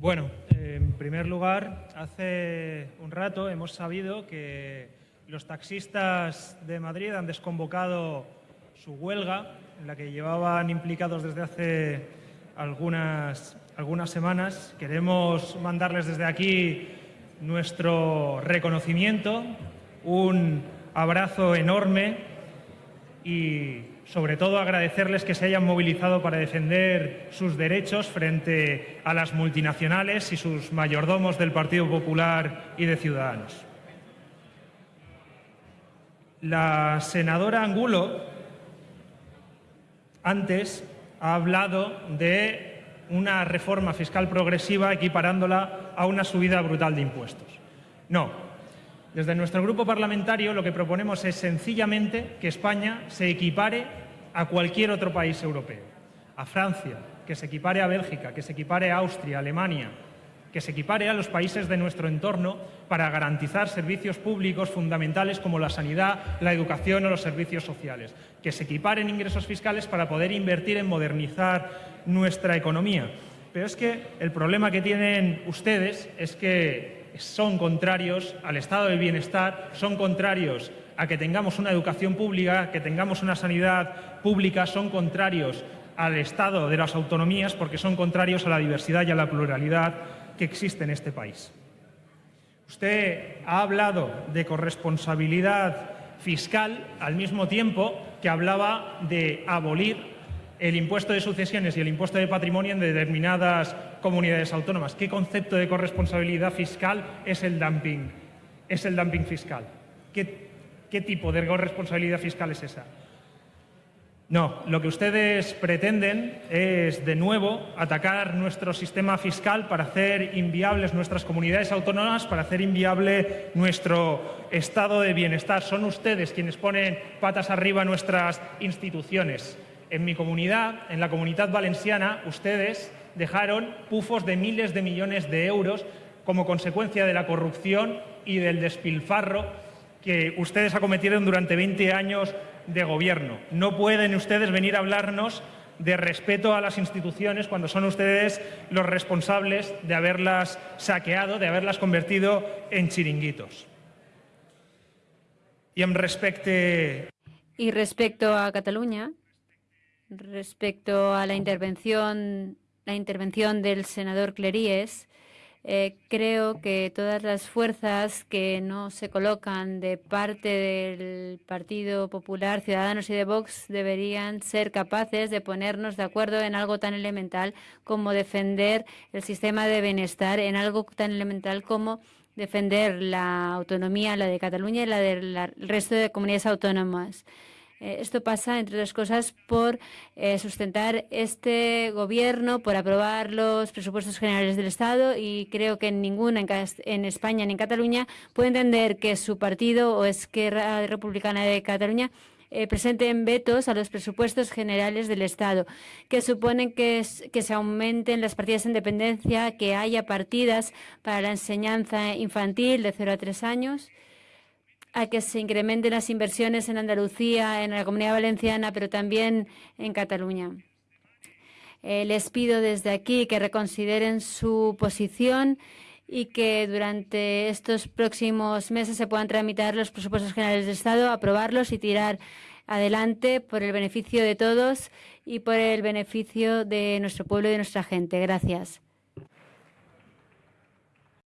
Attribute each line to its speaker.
Speaker 1: Bueno, en primer lugar, hace un rato hemos sabido que los taxistas de Madrid han desconvocado su huelga, en la que llevaban implicados desde hace algunas, algunas semanas. Queremos mandarles desde aquí nuestro reconocimiento, un abrazo enorme y sobre todo agradecerles que se hayan movilizado para defender sus derechos frente a las multinacionales y sus mayordomos del Partido Popular y de Ciudadanos. La senadora Angulo antes ha hablado de una reforma fiscal progresiva equiparándola a una subida brutal de impuestos. No, desde nuestro grupo parlamentario lo que proponemos es sencillamente que España se equipare a cualquier otro país europeo, a Francia, que se equipare a Bélgica, que se equipare a Austria, Alemania, que se equipare a los países de nuestro entorno para garantizar servicios públicos fundamentales como la sanidad, la educación o los servicios sociales, que se equiparen ingresos fiscales para poder invertir en modernizar nuestra economía. Pero es que el problema que tienen ustedes es que son contrarios al estado del bienestar, son contrarios a que tengamos una educación pública, que tengamos una sanidad pública, son contrarios al estado de las autonomías porque son contrarios a la diversidad y a la pluralidad que existe en este país. Usted ha hablado de corresponsabilidad fiscal al mismo tiempo que hablaba de abolir el impuesto de sucesiones y el impuesto de patrimonio en determinadas comunidades autónomas. ¿Qué concepto de corresponsabilidad fiscal es el dumping? Es el dumping fiscal. ¿Qué, tipo de corresponsabilidad fiscal es esa? No, lo que ustedes pretenden es, de nuevo, atacar nuestro sistema fiscal para hacer inviables nuestras comunidades autónomas, para hacer inviable nuestro estado de bienestar. Son ustedes quienes ponen patas arriba nuestras instituciones. En mi comunidad, en la comunidad valenciana, ustedes dejaron pufos de miles de millones de euros como consecuencia de la corrupción y del despilfarro que ustedes acometieron durante 20 años de gobierno. No pueden ustedes venir a hablarnos de respeto a las instituciones cuando son ustedes los responsables de haberlas saqueado, de haberlas convertido en chiringuitos. Y en respecto...
Speaker 2: Y respecto a Cataluña, respecto a la intervención, la intervención del senador Cleries, eh, creo que todas las fuerzas que no se colocan de parte del Partido Popular, Ciudadanos y de Vox deberían ser capaces de ponernos de acuerdo en algo tan elemental como defender el sistema de bienestar, en algo tan elemental como defender la autonomía, la de Cataluña y la del resto de comunidades autónomas. Eh, esto pasa, entre otras cosas, por eh, sustentar este gobierno, por aprobar los presupuestos generales del Estado y creo que ninguna en, España ni en Cataluña puede entender que su partido o Esquerra Republicana de Cataluña eh, presenten vetos a los presupuestos generales del Estado, que suponen que, se aumenten las partidas de independencia, que haya partidas para la enseñanza infantil de 0 a 3 años a que se incrementen las inversiones en Andalucía, en la Comunidad Valenciana, pero también en Cataluña. Eh, les pido desde aquí que reconsideren su posición y que durante estos próximos meses se puedan tramitar los presupuestos generales del Estado, aprobarlos y tirar adelante por el beneficio de todos y por el beneficio de nuestro pueblo y de nuestra gente. Gracias.